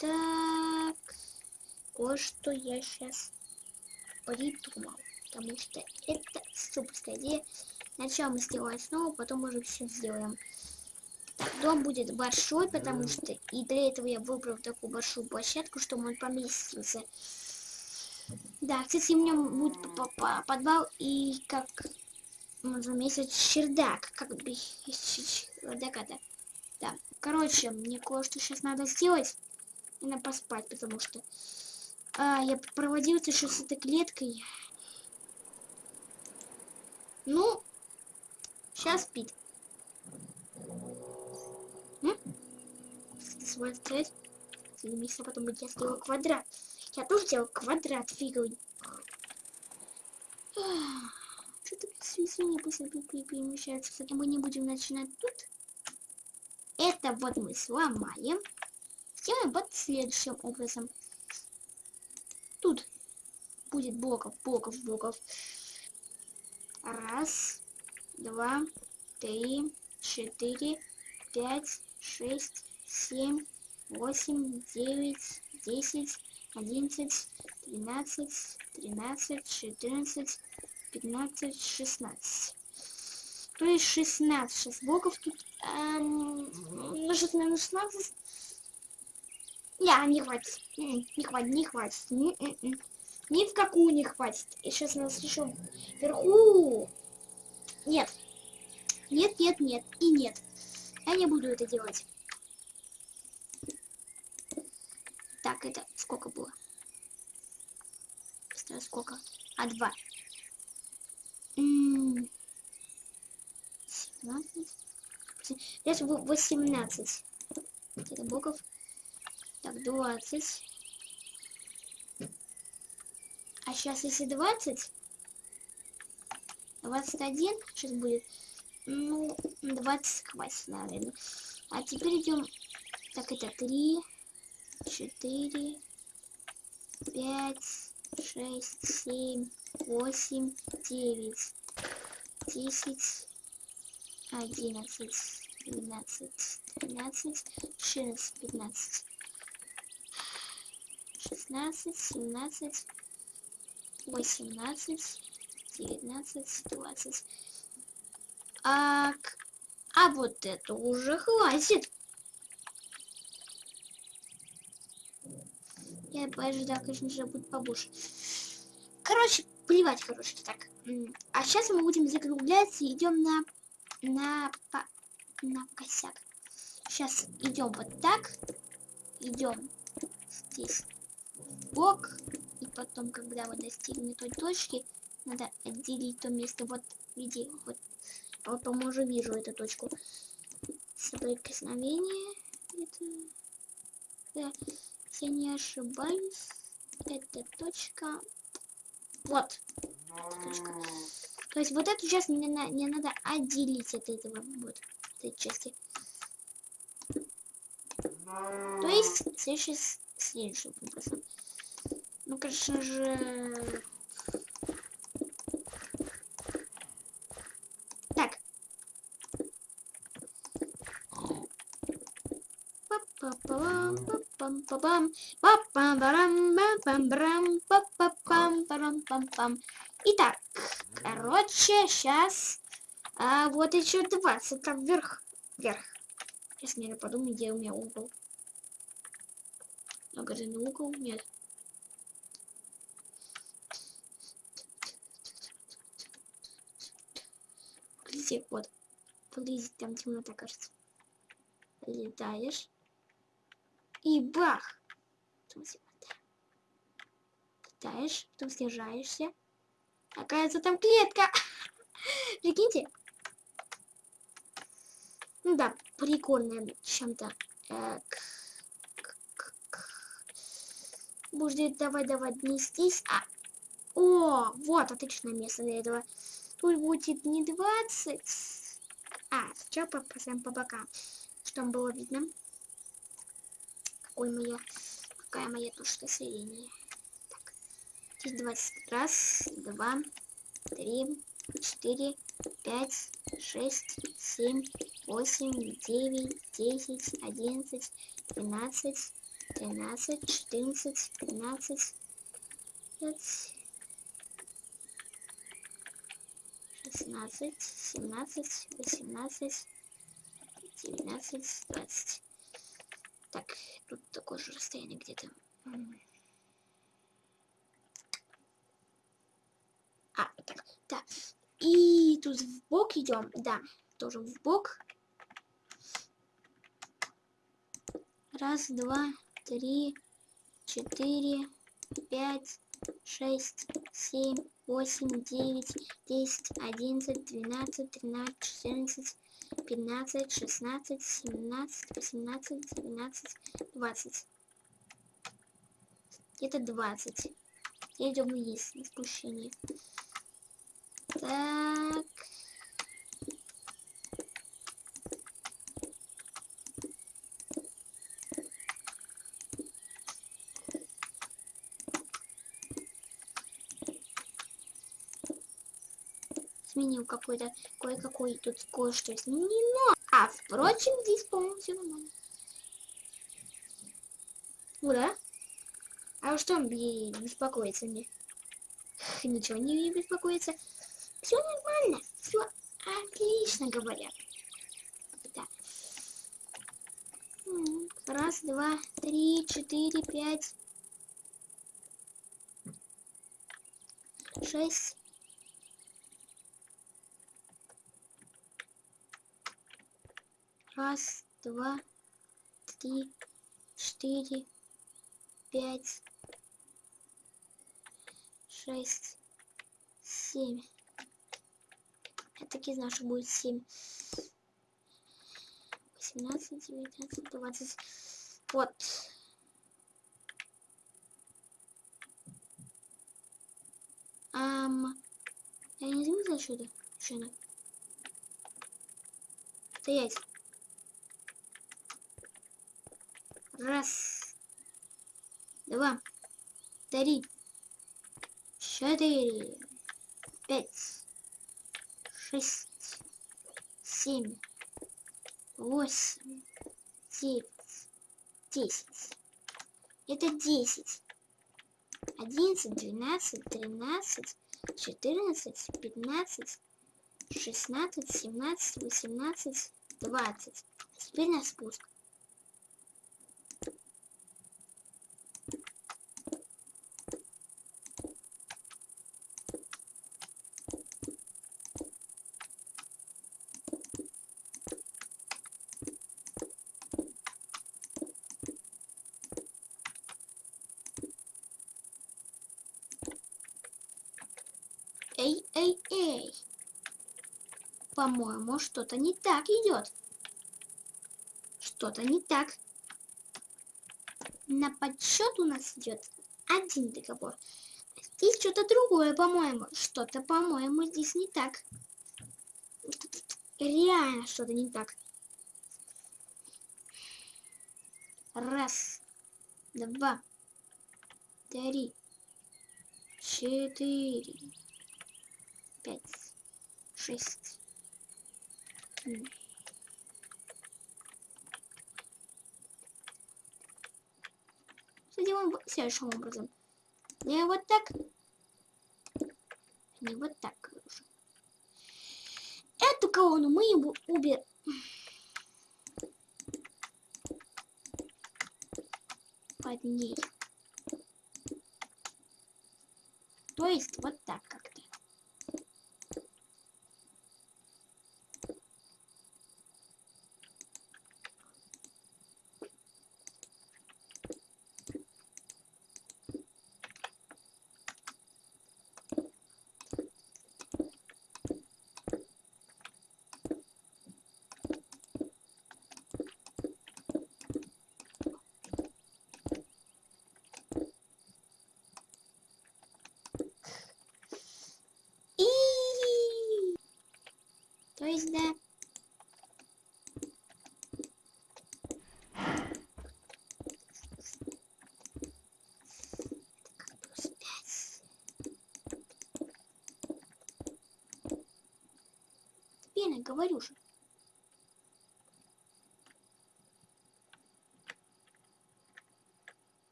Так, кое-что я сейчас придумал. Потому что это суперская идея. Сначала мы сделаем снова, потом уже все сделаем. Так, дом будет большой, потому что и для этого я выбрал такую большую площадку, чтобы он поместился. Да, кстати, у меня будет подвал и как можно месяц чердак, как бы чердак это. Да, короче, мне кое-что сейчас надо сделать. И надо поспать, потому что а, я проводился сейчас с этой клеткой. Ну, сейчас спит. Смотреть. Занимись, а потом я сделал квадрат. Я тоже сделал квадрат фиговый. Что-то свечение быстро перемещается. Кстати, мы не будем начинать тут. Это вот мы сломаем. Сделаем вот следующим образом. Тут будет блоков, блоков, блоков. Раз, два, три, четыре, пять, шесть, семь, восемь, девять, десять, одиннадцать, двенадцать, тринадцать, четырнадцать, пятнадцать, шестнадцать. То есть 16, 6 блоков тут, эм, умножить на 16, я, не хватит. Не хватит, не хватит. Ни, ни, ни в какую не хватит. И сейчас нас еще вверху. Нет. Нет, нет, нет. И нет. Я не буду это делать. Так, это сколько было? Сколько? А, два. Сейчас восемнадцать. Это богов. Так, 20. А сейчас если 20, 21 сейчас будет, ну, 20 хватит, наверное. А теперь идем, так, это 3, 4, 5, 6, 7, 8, 9, 10, 11, 12, 13, 14, 15, 16, 17, 18, 19, 20. А, а вот это уже хватит. Я ожидаю, конечно же, будет побольше. Короче, плевать, короче, так. А сейчас мы будем закругляться и идем на, на, по, на косяк. Сейчас идем вот так. Идем здесь бок потом, когда вы достигнете той точки, надо отделить то место. Вот, види, вот, потом уже вижу эту точку. Соприкосновение. Это, да, если не ошибаюсь, это точка. Вот. Точка. То есть вот эту часть мне, на, мне надо отделить от этого вот этой части. То есть следующий, следующим образом. Ну, конечно же... Так. Итак, короче, сейчас а, вот еще 20 там вверх. Вверх. Сейчас не подумаю, где у меня угол. Магазин угол? Нет. Подожди, вот. Подожди, там темнота, кажется. Летаешь. И бах! Летаешь, потом снижаешься. Оказывается, там клетка. Прикиньте. Ну да, прикольная чем-то. Будет давай, давай, нестись. А, о, вот, отличное место для этого. Тут будет не 20. А, сейчас попадаем по бокам. Чтобы было видно. Какой моя, какая моя точка зрения. Так. Здесь 20. Раз, два, три, четыре, пять, шесть, семь, восемь, девять, десять, одиннадцать, двенадцать, тринадцать, четырнадцать, пятнадцать, пять, шестнадцать, семнадцать, восемнадцать, девятнадцать, двадцать. Так, тут такое же расстояние где-то. А, так, да. И тут в бок идем, да, тоже в бок. Раз, два, три, четыре, пять, шесть, семь, восемь, девять, десять, одиннадцать, двенадцать, тринадцать, четырнадцать, пятнадцать, шестнадцать, семнадцать, восемнадцать, девятнадцать, двадцать. Где-то двадцать. Думаю, есть на спущение. Так. Сменил какой-то, кое-какой тут кое-что изменено. А, впрочем, здесь, по-моему, все нормально. Ура! А что он беспокоится мне? Ничего не беспокоится. Все нормально, все отлично говорят. Да. Раз, два, три, четыре, пять, шесть. Раз, два, три, четыре, пять, шесть, семь. Я таки знаю, что будет семь. Восемнадцать, девятнадцать, двадцать. Вот. Ам, я не заметила отсюда. Шина. Стоять. Раз. Два. Три. Четыре. Пять. Шесть. Семь. Восемь. Девять. Десять. Это десять. Одиннадцать, двенадцать, тринадцать, четырнадцать, пятнадцать, шестнадцать, семнадцать, восемнадцать, двадцать. Теперь на спуск. Эй, эй, эй. По-моему, что-то не так идет. Что-то не так. На подсчет у нас идет один договор. Здесь что-то другое, по-моему. Что-то, по-моему, здесь не так. Реально что-то не так. Раз, два, три, четыре, пять, шесть. М. Сделаем вот следующим образом. Не вот так. Не вот так. Эту колонну мы его убер... Под ней. То есть вот так как-то. говорю же.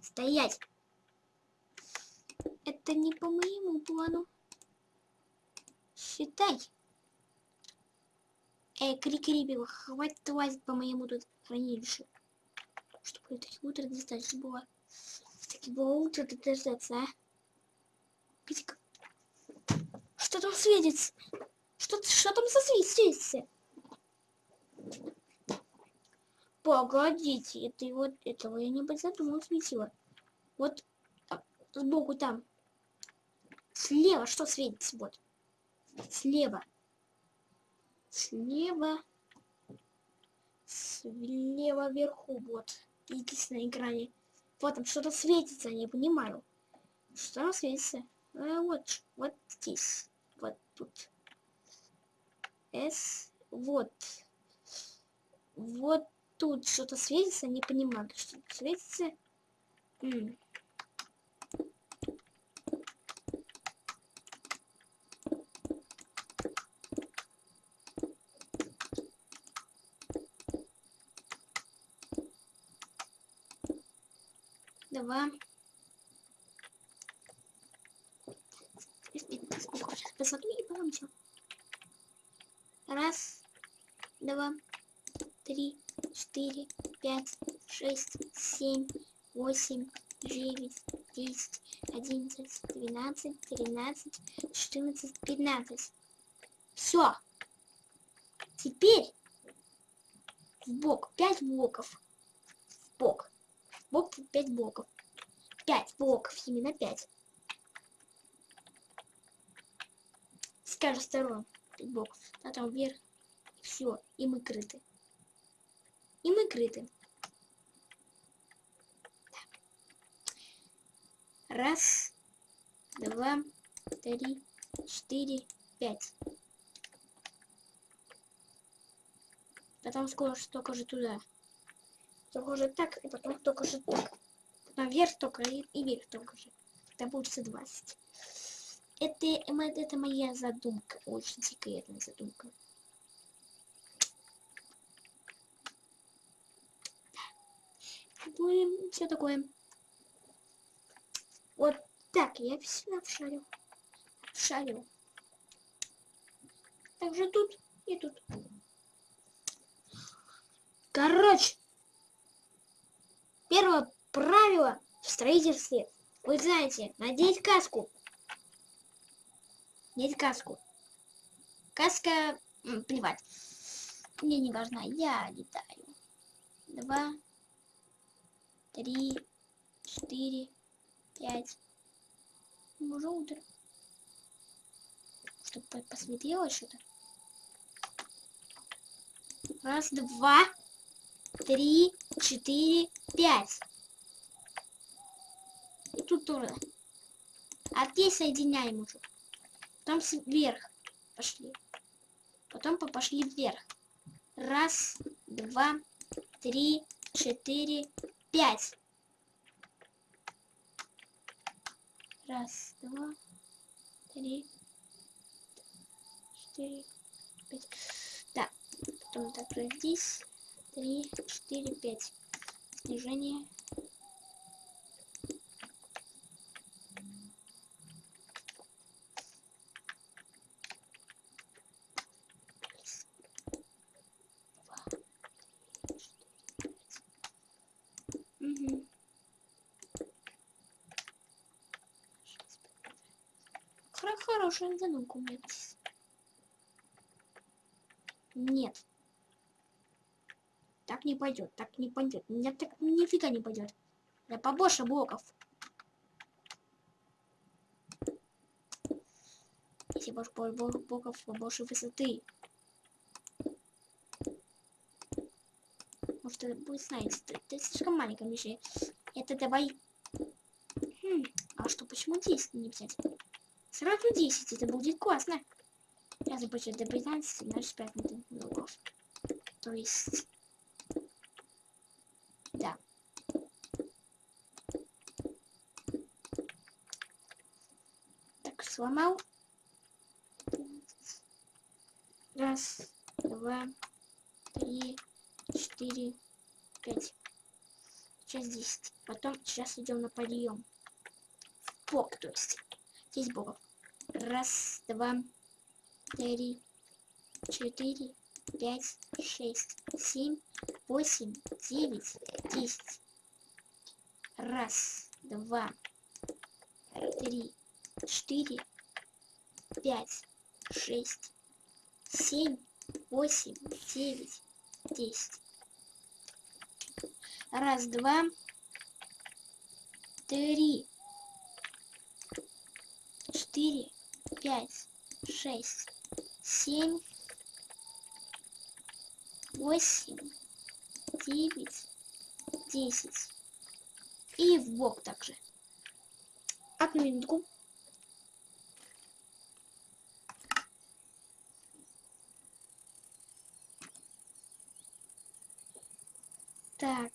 Стоять! Это не по моему плану. Считай. Эй, крикрибил, хватит лазить по моему тут хранилищу. Чтобы таких утро достаточно было. Таких было утро достаточно, а? Петька. Что там светится? Что, что там свет светится? Погодите, это вот этого я не задумал светило. Вот там, сбоку там. Слева что светится вот? Слева. Слева. Слева вверху вот. На экране. Вот там что-то светится, не понимаю. Что там светится? А, вот, вот здесь. Вот тут. С. Вот. Вот тут что-то светится, не понимаю, что светится. М Два. Сейчас посмотрю и потом все. Раз, два, три, четыре, пять, шесть, семь, восемь, девять, десять, одиннадцать, двенадцать, тринадцать, четырнадцать, пятнадцать. Все. Теперь в бок пять блоков. В бок. В бок пять блоков. Пять блоков, именно пять. С каждой стороны. А там вверх. Все. И мы крыты. И мы крыты. Раз, два, три, четыре, пять. Потом скоро только же туда. Только же так, и потом только же так. Наверх только и, и вверх только же. Это получится 20. Это, это моя задумка. Очень секретная задумка. Ну все такое. Вот так я все обшарил. Обшарил. Также тут и тут. Короче, первое правило в строительстве. Вы знаете, надеть каску. Надеть каску. Каска, плевать. Мне не важна, я летаю. Два, три, четыре, пять. Уже утро. Чтобы посветлело что-то. Раз, два, три, четыре, пять. И тут тоже. А здесь соединяем уже. Потом вверх пошли. Потом пошли вверх. Раз, два, три, четыре, пять. Раз, два, три, четыре, пять. Да, потом так здесь. Три, четыре, пять. Снижение. Хорошая задумка у меня. Нет. Так не пойдет, так не пойдет. Нет, так нифига не пойдет. Да побольше блоков. Если больше блоков, побольше высоты. Может это будет, знаете, это, это слишком маленькая мишень. Это давай... Хм, а что, почему здесь не взять? Сразу 10, это будет классно. Я запущу до 15, значит 5 блоков. То есть... Да. Так, сломал. Раз, два, три, четыре, пять. Сейчас 10. Потом сейчас идем на подъем. В бок, то есть. 10 боков. Раз, два, три, четыре, пять, шесть, семь, восемь, девять, десять. Раз, два, три, четыре, пять, шесть, семь, восемь, девять, десять. Раз, два, три, четыре, пять, шесть, семь, восемь, девять, десять. И в бок также. Одну минутку. Так.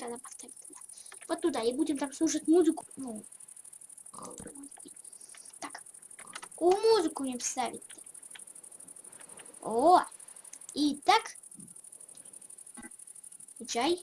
Куда она поставить? Вот туда. И будем там слушать музыку. Ну, так. Какую музыку мне вставить -то? О! И так. Чай.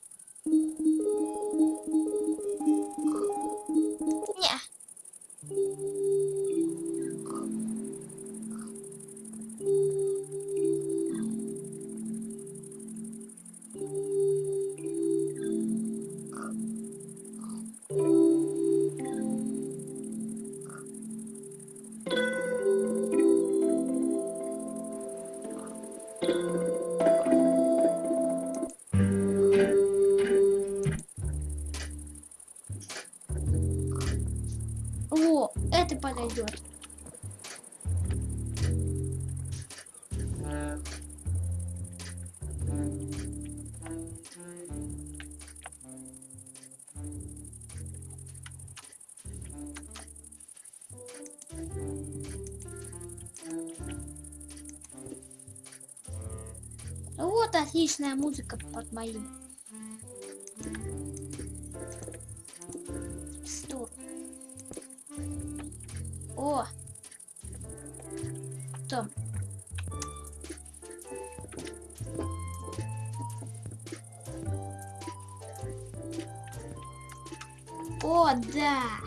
Отличная музыка под моим. Стоп. О! Том. О! Да.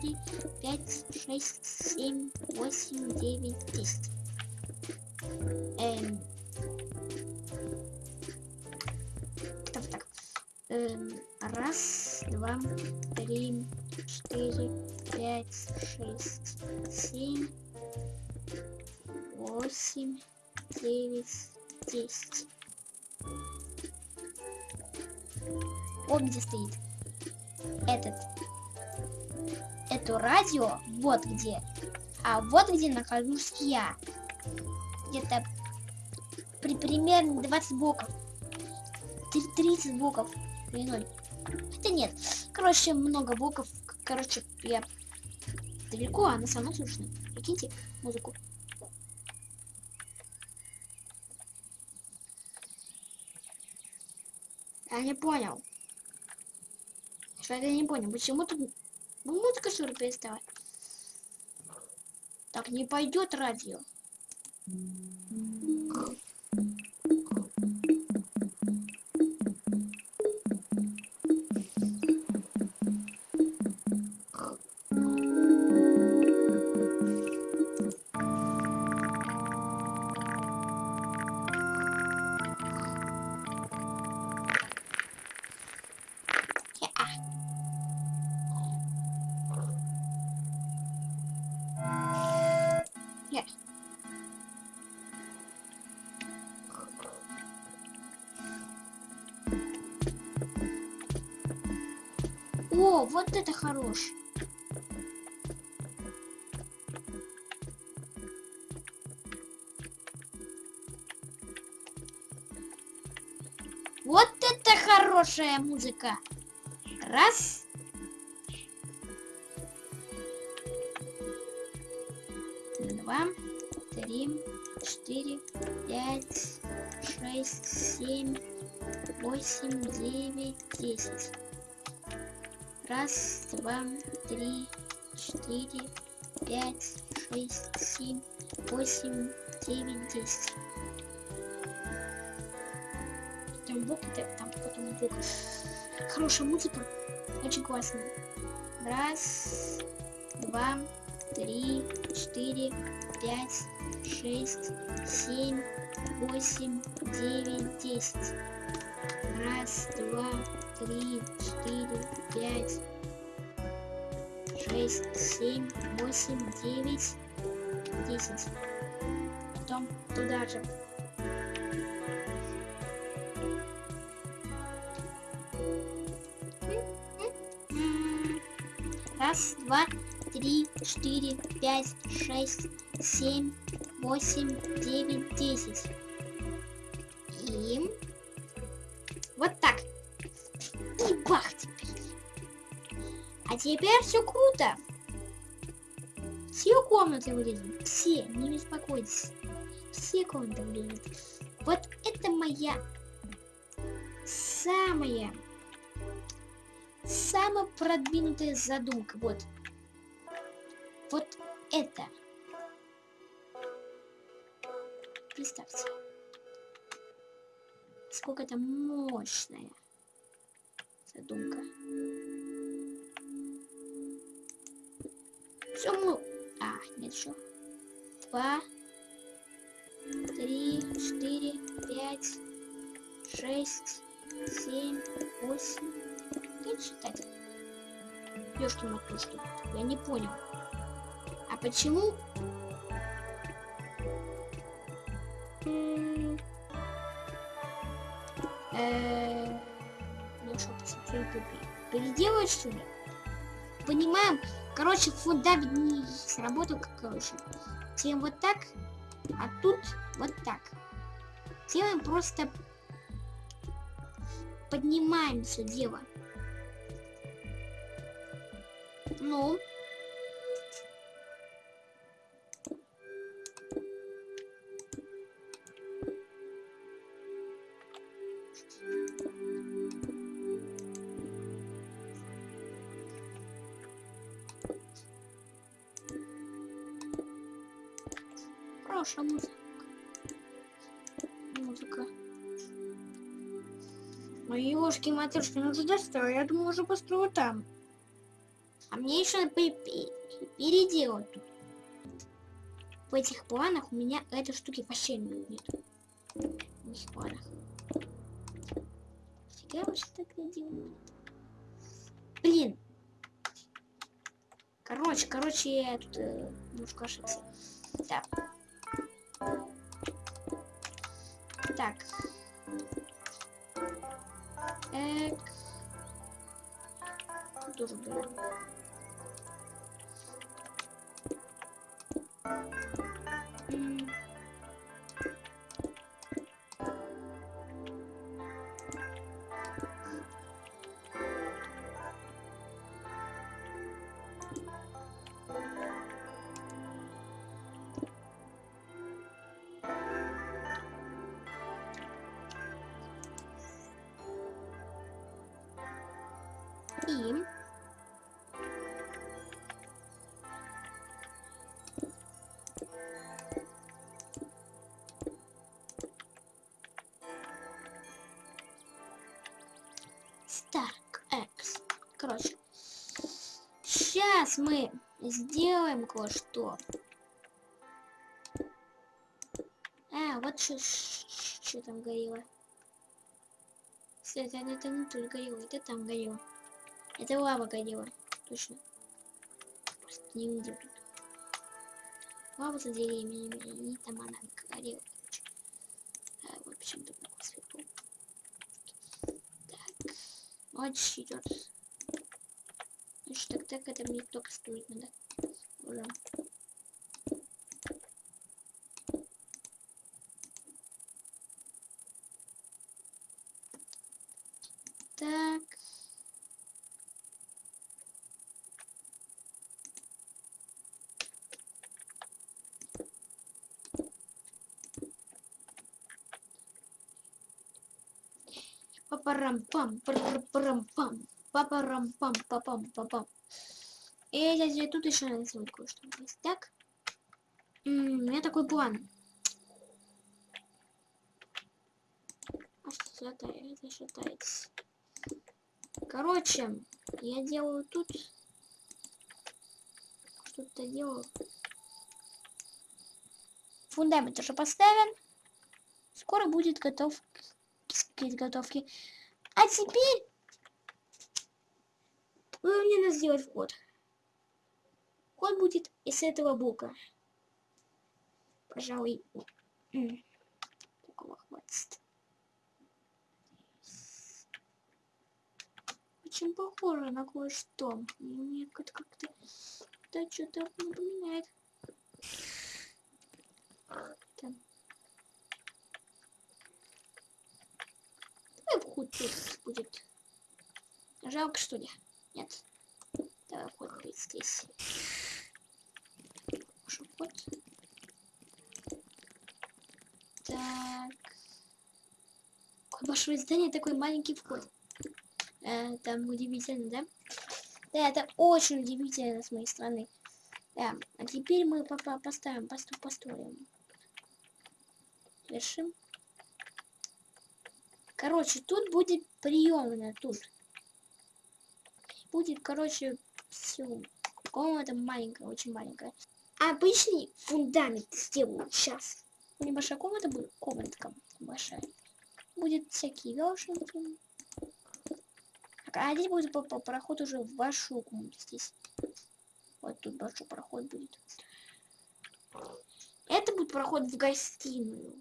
Три, пять, шесть, семь, восемь, девять, десять. Эм, вот где. А вот где нахожусь я. Где-то при примерно 20 блоков. Три- 30 блоков длиной. Хотя нет. Короче, много блоков. К- Короче, я далеко, а она со мной слышно. Прикиньте музыку. Я не понял. Что я не понял. Почему тут музыка что ли перестала? Так не пойдет радио. О, вот это хорош. Вот это хорошая музыка. Раз. Два, три, четыре, пять, шесть, семь, восемь, два, три, четыре, пять, шесть, семь, восемь, девять, десять. Там бог, там потом бог. Хорошая музыка, очень классная. Раз, два, три, четыре, пять, шесть, семь, восемь, девять, десять. Раз, два, три, четыре, пять, шесть, семь, восемь, девять, десять. Потом туда же. Раз, два, три, четыре, пять, шесть, семь, восемь, девять, десять. И вот так. Теперь все круто. Все комнаты вылезут. Все, не беспокойтесь. Все комнаты вылезут. Вот это моя самая самая продвинутая задумка. Вот. Вот это. Представьте. Сколько это мощная задумка. Мы... А, нет, еще. Два, три, четыре, пять, шесть, семь, восемь. Как считать? Ёшки матушки. Я не понял. А почему? Ну что, посмотрим, переделать что ли? Понимаем, короче, фундамент не сработал, короче. Делаем вот так, а тут вот так. Делаем просто поднимаем все дело. Ну. Мои ёшки матушки, ну ты достал, я думаю, уже построю там. А мне еще переделать тут. В этих планах у меня этой штуки вообще нет. В этих планах. Фига вы тогда делаю? Блин. Короче, короче, я тут э, немножко ошибся. Так. Так. Эк. Тоже было. Старк X. Короче, сейчас мы сделаем кое-что. А, вот что там горело. Кстати, это не тут горело, это там горело. Это лава горела, точно. Просто не видел тут. Лава за деревьями, и там она горела. А, вот почему-то светло. Aç gidiyoruz. 3 dakika kadar ilk dokuz duymadı. Oram. Так. Папарам-пам-пам. Папарам пам парам пам папарам пам папам папам. И я тут еще сделать кое-что. Так. М -м, у меня такой план. А что это шатается? Короче, я делаю тут что-то делаю. Фундамент уже поставлен. Скоро будет готов к изготовке. А теперь мне надо сделать вход. Вход будет из этого блока. Пожалуй, такого хватит. Очень похоже на кое-что. Мне как-то да что-то напоминает. Там. Давай вход тут будет. Жалко что ли? Нет. Давай будет здесь. Что вход? Так. Какое большое здание, такой маленький вход. Э, там удивительно, да? Да, это очень удивительно с моей стороны. Да, а теперь мы по -по поставим, посту построим. Решим. Короче, тут будет приемная, тут. Будет, короче, все. Комната маленькая, очень маленькая. Обычный фундамент сделаю сейчас. Небольшая комната будет, комнатка большая. Будет всякие вешенки. А здесь будет по, по проход уже в вашу комнату здесь. Вот тут большой проход будет. Это будет проход в гостиную.